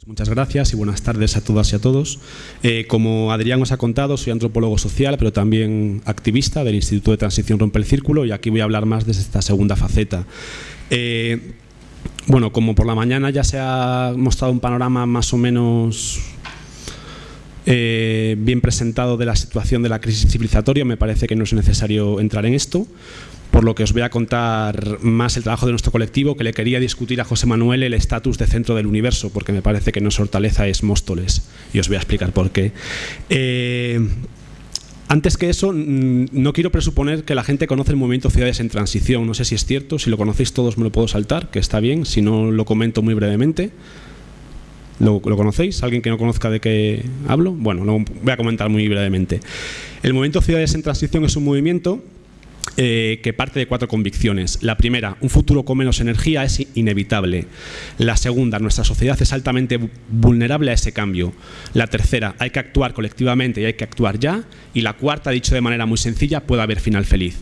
Pues muchas gracias y buenas tardes a todas y a todos. Eh, como Adrián os ha contado, soy antropólogo social, pero también activista del Instituto de Transición Rompe el Círculo y aquí voy a hablar más desde esta segunda faceta. Eh, bueno, como por la mañana ya se ha mostrado un panorama más o menos eh, bien presentado de la situación de la crisis civilizatoria, me parece que no es necesario entrar en esto por lo que os voy a contar más el trabajo de nuestro colectivo, que le quería discutir a José Manuel el estatus de centro del universo, porque me parece que nuestra hortaleza es Móstoles, y os voy a explicar por qué. Eh, antes que eso, mm, no quiero presuponer que la gente conoce el movimiento Ciudades en Transición, no sé si es cierto, si lo conocéis todos me lo puedo saltar, que está bien, si no lo comento muy brevemente. ¿Lo, ¿Lo, conocéis? ¿Alguien que no conozca de qué hablo? Bueno, lo voy a comentar muy brevemente. El movimiento Ciudades en Transición es un movimiento eh, que parte de cuatro convicciones. La primera, un futuro con menos energía es inevitable. La segunda, nuestra sociedad es altamente vulnerable a ese cambio. La tercera, hay que actuar colectivamente y hay que actuar ya. Y la cuarta, dicho de manera muy sencilla, puede haber final feliz.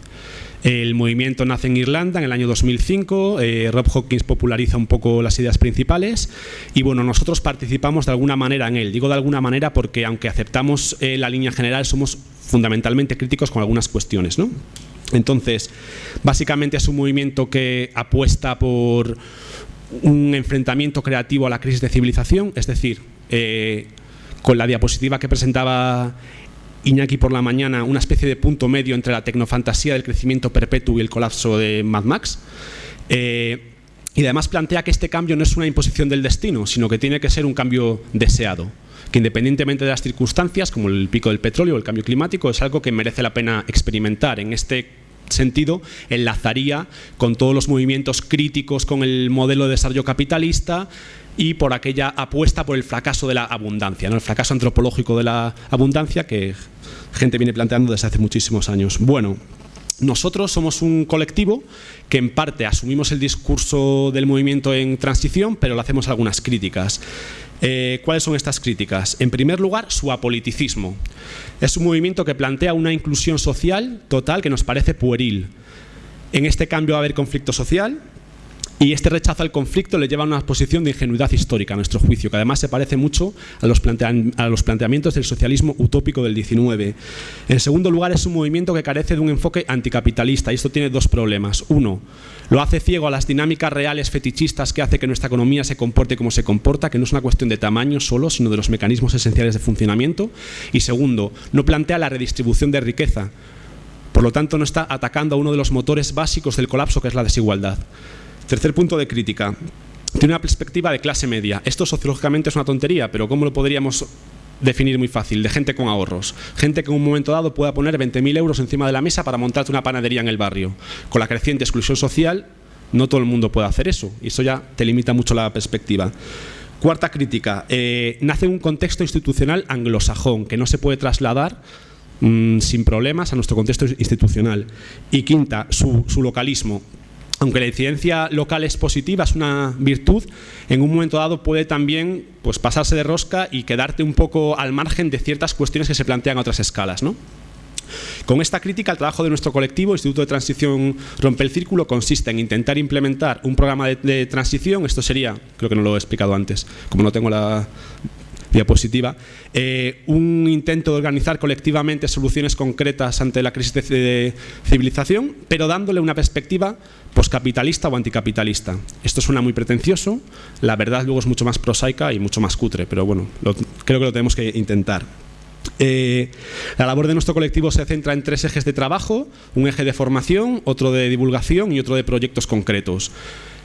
El movimiento nace en Irlanda en el año 2005, eh, Rob Hawkins populariza un poco las ideas principales y bueno, nosotros participamos de alguna manera en él. Digo de alguna manera porque aunque aceptamos eh, la línea general, somos fundamentalmente críticos con algunas cuestiones. ¿no? Entonces, básicamente es un movimiento que apuesta por un enfrentamiento creativo a la crisis de civilización, es decir, eh, con la diapositiva que presentaba Iñaki por la mañana, una especie de punto medio entre la tecnofantasía del crecimiento perpetuo y el colapso de Mad Max. Eh, y además plantea que este cambio no es una imposición del destino, sino que tiene que ser un cambio deseado que independientemente de las circunstancias, como el pico del petróleo o el cambio climático, es algo que merece la pena experimentar. En este sentido, enlazaría con todos los movimientos críticos con el modelo de desarrollo capitalista y por aquella apuesta por el fracaso de la abundancia, ¿no? el fracaso antropológico de la abundancia que gente viene planteando desde hace muchísimos años. Bueno, nosotros somos un colectivo que en parte asumimos el discurso del movimiento en transición, pero le hacemos algunas críticas. Eh, ¿Cuáles son estas críticas? En primer lugar, su apoliticismo. Es un movimiento que plantea una inclusión social total que nos parece pueril. En este cambio va a haber conflicto social, y este rechazo al conflicto le lleva a una posición de ingenuidad histórica, a nuestro juicio, que además se parece mucho a los, planteamientos del socialismo utópico del 19. En segundo lugar, es un movimiento que carece de un enfoque anticapitalista, y esto tiene dos problemas. Uno, lo hace ciego a las dinámicas reales fetichistas que hace que nuestra economía se comporte como se comporta, que no es una cuestión de tamaño solo, sino de los mecanismos esenciales de funcionamiento. Y segundo, no plantea la redistribución de riqueza, por lo tanto no está atacando a uno de los motores básicos del colapso, que es la desigualdad. Tercer punto de crítica. Tiene una perspectiva de clase media. Esto sociológicamente es una tontería, pero ¿cómo lo podríamos definir muy fácil? De gente con ahorros. Gente que en un momento dado pueda poner 20.000 euros encima de la mesa para montarte una panadería en el barrio. Con la creciente exclusión social, no todo el mundo puede hacer eso. Y eso ya te limita mucho la perspectiva. Cuarta crítica. Eh, nace un contexto institucional anglosajón que no se puede trasladar mm, sin problemas a nuestro contexto institucional. Y quinta, su localismo aunque la incidencia local es positiva, es una virtud, en un momento dado puede también pues, pasarse de rosca y quedarte un poco al margen de ciertas cuestiones que se plantean a otras escalas. ¿no? Con esta crítica, el trabajo de nuestro colectivo, Instituto de Transición Rompe el Círculo, consiste en intentar implementar un programa de, de transición, esto sería, creo que no lo he explicado antes, como no tengo la diapositiva, eh, un intento de organizar colectivamente soluciones concretas ante la crisis de civilización, pero dándole una perspectiva poscapitalista o anticapitalista. Esto suena muy pretencioso, la verdad luego es mucho más prosaica y mucho más cutre, pero bueno, creo que lo tenemos que intentar. Eh, la labor de nuestro colectivo se centra en tres ejes de trabajo, un eje de formación, otro de divulgación y otro de proyectos concretos.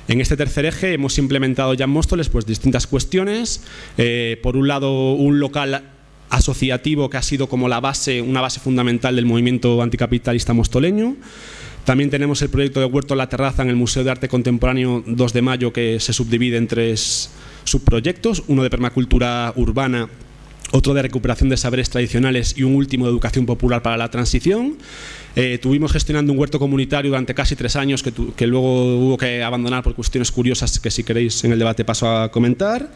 En este tercer eje hemos implementado ya en Móstoles pues, distintas cuestiones. Eh, por un lado, un local asociativo que ha sido como la base, una base fundamental del movimiento anticapitalista mostoleño. También tenemos el proyecto de Huerto La Terraza en el Museo de Arte Contemporáneo 2 de Mayo que se subdivide en tres subproyectos, uno de permacultura urbana, otro de recuperación de saberes tradicionales y un último de educación popular para la transición. Eh, tuvimos gestionando un huerto comunitario durante casi tres años que, luego hubo que abandonar por cuestiones curiosas que si queréis en el debate paso a comentar.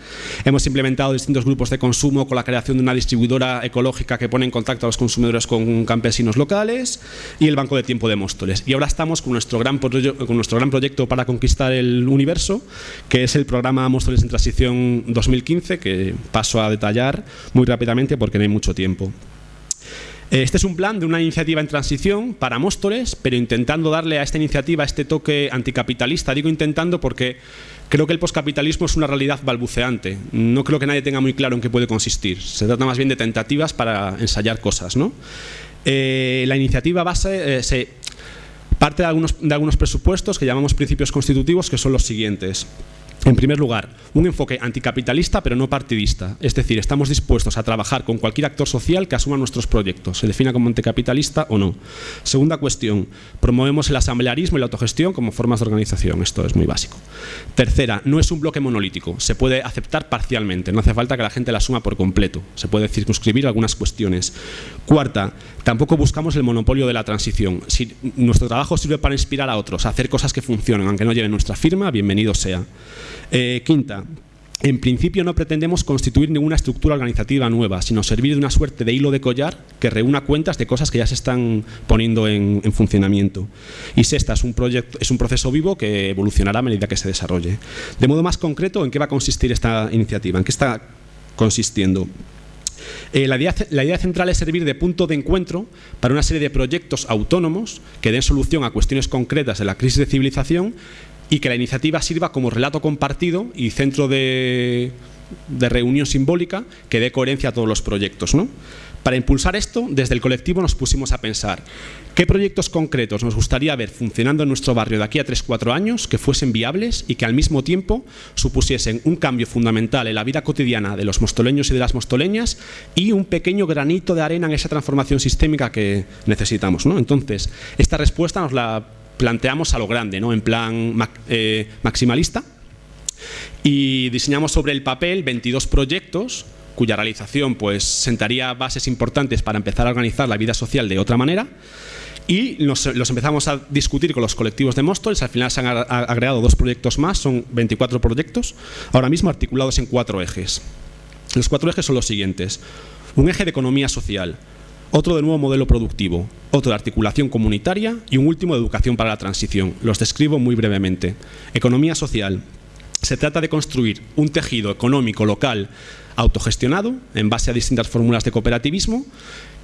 Hemos implementado distintos grupos de consumo con la creación de una distribuidora ecológica que pone en contacto a los consumidores con campesinos locales y el Banco de Tiempo de Móstoles. Y ahora estamos con nuestro gran, con nuestro gran proyecto para conquistar el universo, que es el programa Móstoles en Transición 2015, que paso a detallar muy rápidamente porque no hay mucho tiempo. Eh, este es un plan de una iniciativa en transición para Móstoles, pero intentando darle a esta iniciativa este toque anticapitalista. Digo intentando porque creo que el poscapitalismo es una realidad balbuceante. No creo que nadie tenga muy claro en qué puede consistir. Se trata más bien de tentativas para ensayar cosas. Eh, la iniciativa base eh, se parte de algunos presupuestos que llamamos principios constitutivos, que son los siguientes. En primer lugar, un enfoque anticapitalista pero no partidista, es decir, estamos dispuestos a trabajar con cualquier actor social que asuma nuestros proyectos, se defina como anticapitalista o no. Segunda cuestión, promovemos el asamblearismo y la autogestión como formas de organización, esto es muy básico. Tercera, no es un bloque monolítico, se puede aceptar parcialmente, no hace falta que la gente la asuma por completo, se puede circunscribir algunas cuestiones. Cuarta, tampoco buscamos el monopolio de la transición. Si nuestro trabajo sirve para inspirar a otros a hacer cosas que funcionen, aunque no lleven nuestra firma, bienvenido sea. Eh, quinta, en principio no pretendemos constituir ninguna estructura organizativa nueva, sino servir de una suerte de hilo de collar que reúna cuentas de cosas que ya se están poniendo en, funcionamiento. Y sexta, es un, proyecto, es un proceso vivo que evolucionará a medida que se desarrolle. De modo más concreto, ¿en qué va a consistir esta iniciativa? ¿En qué está consistiendo? Eh, la, idea, central es servir de punto de encuentro para una serie de proyectos autónomos que den solución a cuestiones concretas de la crisis de civilización y que la iniciativa sirva como relato compartido y centro de, reunión simbólica que dé coherencia a todos los proyectos. Para impulsar esto, desde el colectivo nos pusimos a pensar qué proyectos concretos nos gustaría ver funcionando en nuestro barrio de aquí a 3-4 años que fuesen viables y que al mismo tiempo supusiesen un cambio fundamental en la vida cotidiana de los mostoleños y de las mostoleñas y un pequeño granito de arena en esa transformación sistémica que necesitamos. Entonces, esta respuesta nos la planteamos a lo grande, ¿no? en plan eh, maximalista, y diseñamos sobre el papel 22 proyectos cuya realización pues, sentaría bases importantes para empezar a organizar la vida social de otra manera, y los empezamos a discutir con los colectivos de Móstoles, al final se han agregado dos proyectos más, son 24 proyectos, ahora mismo articulados en cuatro ejes. Los cuatro ejes son los siguientes. Un eje de economía social, otro de nuevo modelo productivo, otro de articulación comunitaria y un último de educación para la transición. Los describo muy brevemente. Economía social. Se trata de construir un tejido económico local autogestionado en base a distintas fórmulas de cooperativismo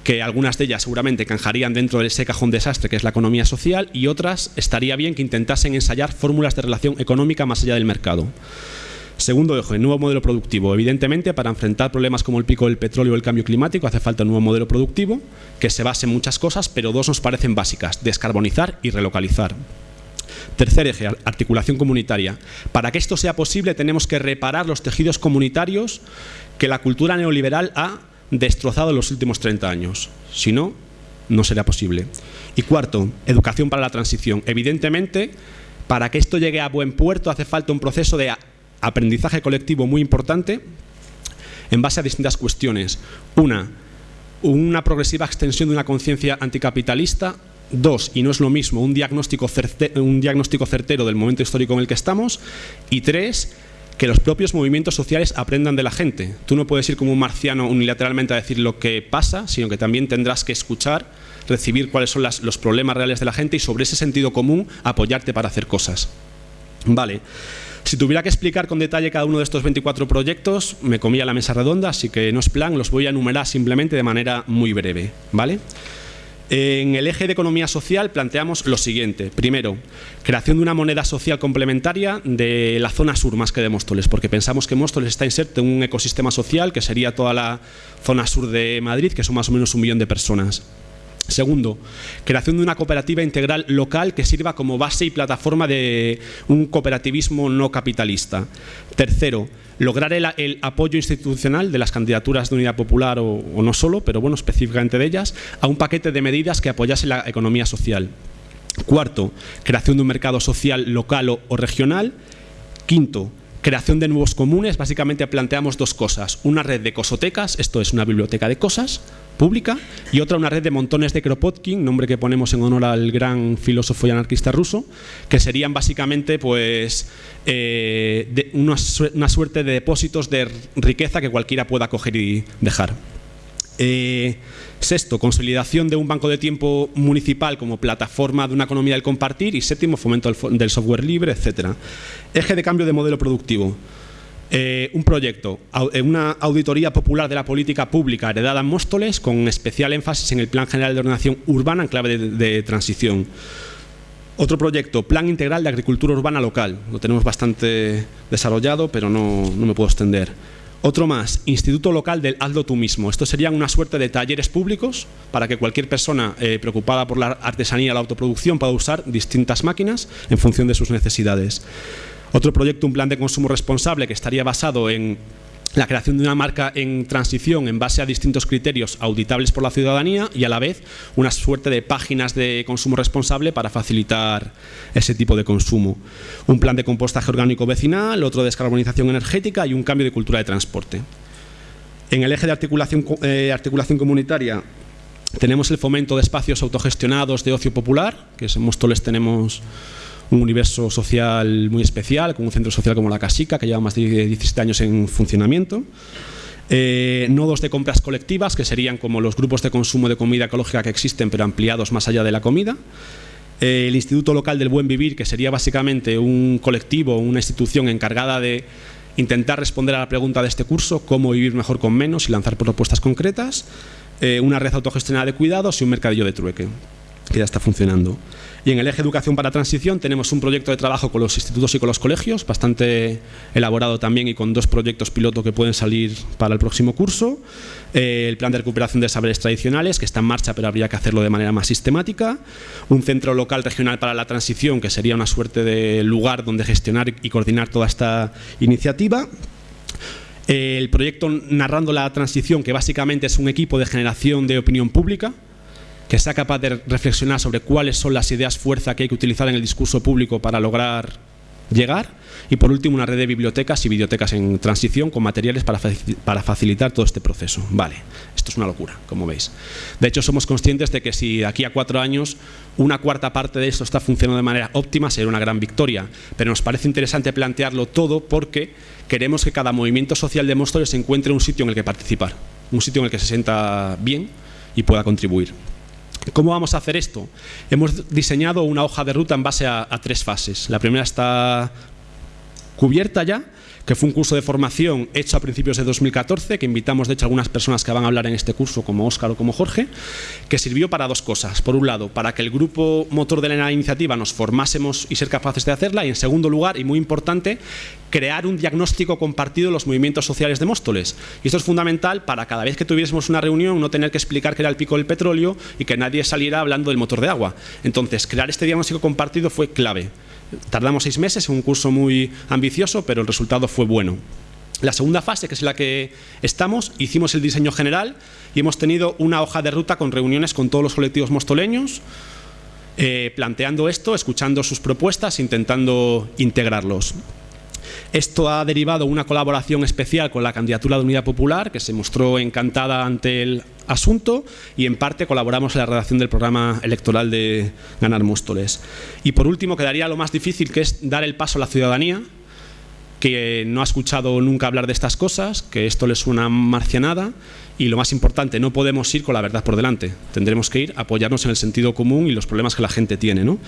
que algunas de ellas seguramente encajarían dentro de ese cajón desastre que es la economía social y otras estaría bien que intentasen ensayar fórmulas de relación económica más allá del mercado. Segundo eje, nuevo modelo productivo. Evidentemente, para enfrentar problemas como el pico del petróleo o el cambio climático hace falta un nuevo modelo productivo que se base en muchas cosas, pero dos nos parecen básicas, descarbonizar y relocalizar. Tercer eje, articulación comunitaria. Para que esto sea posible tenemos que reparar los tejidos comunitarios que la cultura neoliberal ha destrozado en los últimos 30 años. Si no, no será posible. Y cuarto, educación para la transición. Evidentemente, para que esto llegue a buen puerto hace falta un proceso de aprendizaje colectivo muy importante en base a distintas cuestiones. Una, una progresiva extensión de una conciencia anticapitalista. Dos, y no es lo mismo, un diagnóstico, certero, un diagnóstico certero del momento histórico en el que estamos. Y tres, que los propios movimientos sociales aprendan de la gente. Tú no puedes ir como un marciano unilateralmente a decir lo que pasa, sino que también tendrás que escuchar, recibir cuáles son los problemas reales de la gente y sobre ese sentido común apoyarte para hacer cosas. Vale. Si tuviera que explicar con detalle cada uno de estos 24 proyectos, me comía la mesa redonda, así que no es plan, los voy a enumerar simplemente de manera muy breve. ¿vale? En el eje de economía social planteamos lo siguiente. Primero, creación de una moneda social complementaria de la zona sur más que de Móstoles, porque pensamos que Móstoles está inserto en un ecosistema social que sería toda la zona sur de Madrid, que son más o menos un millón de personas. Segundo, creación de una cooperativa integral local que sirva como base y plataforma de un cooperativismo no capitalista. Tercero, lograr el, apoyo institucional de las candidaturas de unidad popular o, o, no solo, pero bueno, específicamente de ellas, a un paquete de medidas que apoyase la economía social. Cuarto, creación de un mercado social local o regional. Quinto, Creación de nuevos comunes, básicamente planteamos dos cosas. Una red de cosotecas, esto es una biblioteca de cosas pública, y otra una red de montones de Kropotkin, nombre que ponemos en honor al gran filósofo y anarquista ruso, que serían básicamente pues eh, una, suerte de depósitos de riqueza que cualquiera pueda coger y dejar. Eh, sexto, consolidación de un banco de tiempo municipal como plataforma de una economía del compartir y séptimo, fomento del software libre, etcétera. Eje de cambio de modelo productivo. Eh, un proyecto, eh, una auditoría popular de la política pública heredada en Móstoles con especial énfasis en el Plan General de Ordenación Urbana en clave de, transición. Otro proyecto, Plan Integral de Agricultura Urbana Local. Lo tenemos bastante desarrollado, pero no, no me puedo extender. Otro más, Instituto Local del Hazlo tú mismo. Esto serían una suerte de talleres públicos para que cualquier persona eh, preocupada por la artesanía la autoproducción pueda usar distintas máquinas en función de sus necesidades. Otro proyecto, un plan de consumo responsable que estaría basado en la creación de una marca en transición en base a distintos criterios auditables por la ciudadanía y a la vez una suerte de páginas de consumo responsable para facilitar ese tipo de consumo. Un plan de compostaje orgánico vecinal, otro de descarbonización energética y un cambio de cultura de transporte. En el eje de articulación, eh, comunitaria tenemos el fomento de espacios autogestionados de ocio popular, que en Móstoles tenemos un universo social muy especial, con un centro social como la Casica, que lleva más de 17 años en funcionamiento. Eh, nodos de compras colectivas, que serían como los grupos de consumo de comida ecológica que existen, pero ampliados más allá de la comida. Eh, el Instituto Local del Buen Vivir, que sería básicamente un colectivo, una institución encargada de intentar responder a la pregunta de este curso, cómo vivir mejor con menos y lanzar propuestas concretas. Eh, una red autogestionada de cuidados y un mercadillo de trueque, que ya está funcionando. Y en el eje educación para transición tenemos un proyecto de trabajo con los institutos y con los colegios, bastante elaborado también y con dos proyectos piloto que pueden salir para el próximo curso. Eh, el plan de recuperación de saberes tradicionales, que está en marcha pero habría que hacerlo de manera más sistemática. Un centro local regional para la transición, que sería una suerte de lugar donde gestionar y coordinar toda esta iniciativa. El proyecto Narrando la Transición, que básicamente es un equipo de generación de opinión pública, que sea capaz de reflexionar sobre cuáles son las ideas fuerza que hay que utilizar en el discurso público para lograr llegar y por último una red de bibliotecas y bibliotecas en transición con materiales para, facilitar todo este proceso. Vale, esto es una locura, como veis. De hecho, somos conscientes de que si de aquí a cuatro años una cuarta parte de esto está funcionando de manera óptima, será una gran victoria. Pero nos parece interesante plantearlo todo porque queremos que cada movimiento social de Móstoles encuentre un sitio en el que participar, un sitio en el que se sienta bien y pueda contribuir. ¿Cómo vamos a hacer esto? Hemos diseñado una hoja de ruta en base a, tres fases. La primera está cubierta ya, que fue un curso de formación hecho a principios de 2014, que invitamos de hecho a algunas personas que van a hablar en este curso, como Óscar o como Jorge, que sirvió para dos cosas. Por un lado, para que el grupo motor de la iniciativa nos formásemos y ser capaces de hacerla, y en segundo lugar, y muy importante, crear un diagnóstico compartido de los movimientos sociales de Móstoles. Y esto es fundamental para cada vez que tuviésemos una reunión no tener que explicar que era el pico del petróleo y que nadie saliera hablando del motor de agua. Entonces, crear este diagnóstico compartido fue clave. Tardamos seis meses, un curso muy ambicioso, pero el resultado fue bueno. La segunda fase, que es la que estamos, hicimos el diseño general y hemos tenido una hoja de ruta con reuniones con todos los colectivos mostoleños, eh, planteando esto, escuchando sus propuestas, intentando integrarlos. Esto ha derivado una colaboración especial con la candidatura de Unidad Popular, que se mostró encantada ante el asunto y en parte colaboramos en la redacción del programa electoral de Ganar Móstoles. Y por último quedaría lo más difícil, que es dar el paso a la ciudadanía, que no ha escuchado nunca hablar de estas cosas, que esto le suena marcianada y lo más importante, no podemos ir con la verdad por delante. Tendremos que ir apoyarnos en el sentido común y los problemas que la gente tiene. ¿no?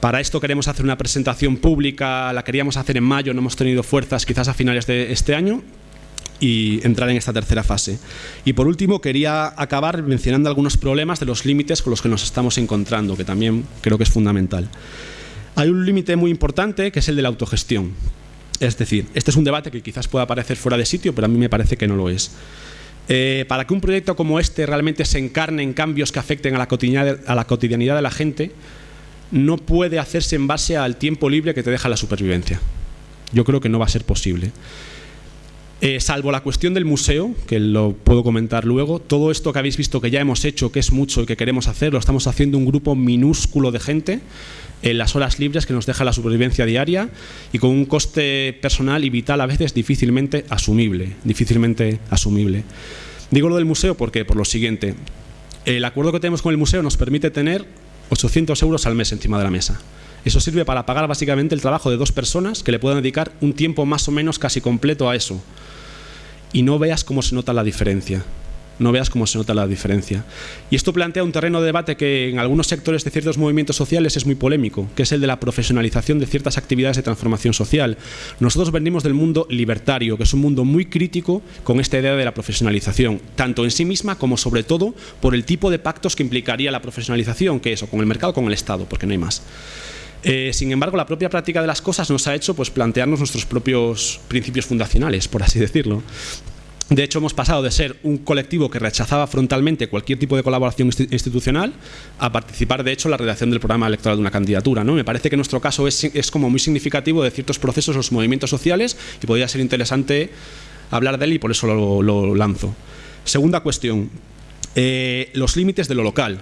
Para esto queremos hacer una presentación pública, la queríamos hacer en mayo, no hemos tenido fuerzas quizás a finales de este año y entrar en esta tercera fase. Y por último quería acabar mencionando algunos problemas de los límites con los que nos estamos encontrando, que también creo que es fundamental. Hay un límite muy importante que es el de la autogestión. Es decir, este es un debate que quizás pueda parecer fuera de sitio, pero a mí me parece que no lo es. Eh, para que un proyecto como este realmente se encarne en cambios que afecten a la, a la cotidianidad de la gente, no puede hacerse en base al tiempo libre que te deja la supervivencia. Yo creo que no va a ser posible. Eh, salvo la cuestión del museo, que lo puedo comentar luego, todo esto que habéis visto que ya hemos hecho, que es mucho y que queremos hacer, lo estamos haciendo un grupo minúsculo de gente en las horas libres que nos deja la supervivencia diaria y con un coste personal y vital a veces difícilmente asumible. Difícilmente asumible. Digo lo del museo porque, por lo siguiente, el acuerdo que tenemos con el museo nos permite tener 800 euros al mes encima de la mesa. Eso sirve para pagar básicamente el trabajo de dos personas que le puedan dedicar un tiempo más o menos casi completo a eso. Y no veas cómo se nota la diferencia. No veas cómo se nota la diferencia. Y esto plantea un terreno de debate que en algunos sectores de ciertos movimientos sociales es muy polémico, que es el de la profesionalización de ciertas actividades de transformación social. Nosotros venimos del mundo libertario, que es un mundo muy crítico con esta idea de la profesionalización, tanto en sí misma como sobre todo por el tipo de pactos que implicaría la profesionalización, que es con el mercado o con el Estado, porque no hay más. Eh, sin embargo, la propia práctica de las cosas nos ha hecho pues, plantearnos nuestros propios principios fundacionales, por así decirlo. De hecho, hemos pasado de ser un colectivo que rechazaba frontalmente cualquier tipo de colaboración institucional a participar, de hecho, en la redacción del programa electoral de una candidatura. ¿no? Me parece que nuestro caso es, como muy significativo de ciertos procesos, los movimientos sociales, y podría ser interesante hablar de él y por eso lo, lanzo. Segunda cuestión, eh, los límites de lo local.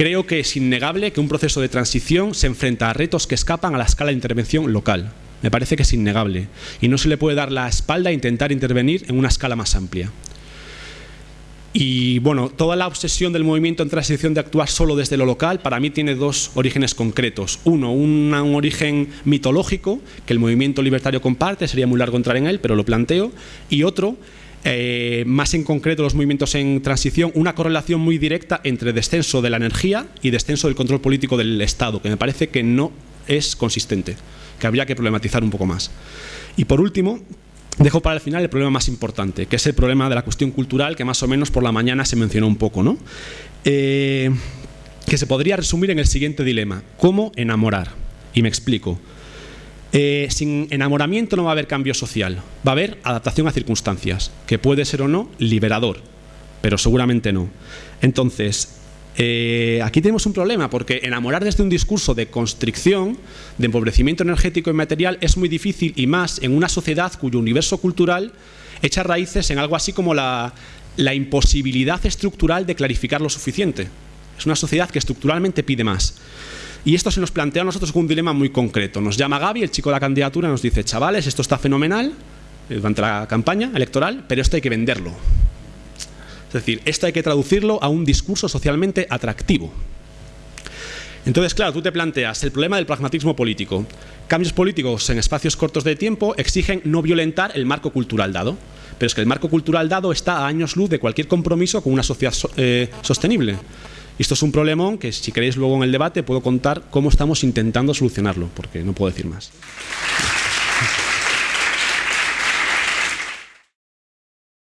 Creo que es innegable que un proceso de transición se enfrenta a retos que escapan a la escala de intervención local. Me parece que es innegable. Y no se le puede dar la espalda a intentar intervenir en una escala más amplia. Y bueno, toda la obsesión del movimiento en transición de actuar solo desde lo local para mí tiene dos orígenes concretos. Uno, un origen mitológico que el movimiento libertario comparte, sería muy largo entrar en él, pero lo planteo. Y otro, eh, más en concreto los movimientos en transición, una correlación muy directa entre descenso de la energía y descenso del control político del Estado, que me parece que no es consistente, que habría que problematizar un poco más. Y por último, dejo para el final el problema más importante, que es el problema de la cuestión cultural, que más o menos por la mañana se mencionó un poco, ¿no? Eh, que se podría resumir en el siguiente dilema, ¿cómo enamorar? Y me explico. Eh, sin enamoramiento no va a haber cambio social, va a haber adaptación a circunstancias, que puede ser o no liberador, pero seguramente no. Entonces, eh, aquí tenemos un problema, porque enamorar desde un discurso de constricción, de empobrecimiento energético y material es muy difícil y más en una sociedad cuyo universo cultural echa raíces en algo así como la imposibilidad estructural de clarificar lo suficiente. Es una sociedad que estructuralmente pide más. Y esto se nos plantea a nosotros un dilema muy concreto. Nos llama Gaby, el chico de la candidatura, nos dice, chavales, esto está fenomenal eh, durante la campaña electoral, pero esto hay que venderlo. Es decir, esto hay que traducirlo a un discurso socialmente atractivo. Entonces, claro, tú te planteas el problema del pragmatismo político. Cambios políticos en espacios cortos de tiempo exigen no violentar el marco cultural dado. Pero es que el marco cultural dado está a años luz de cualquier compromiso con una sociedad eh, sostenible. Esto es un problemón que si queréis luego en el debate puedo contar cómo estamos intentando solucionarlo, porque no puedo decir más.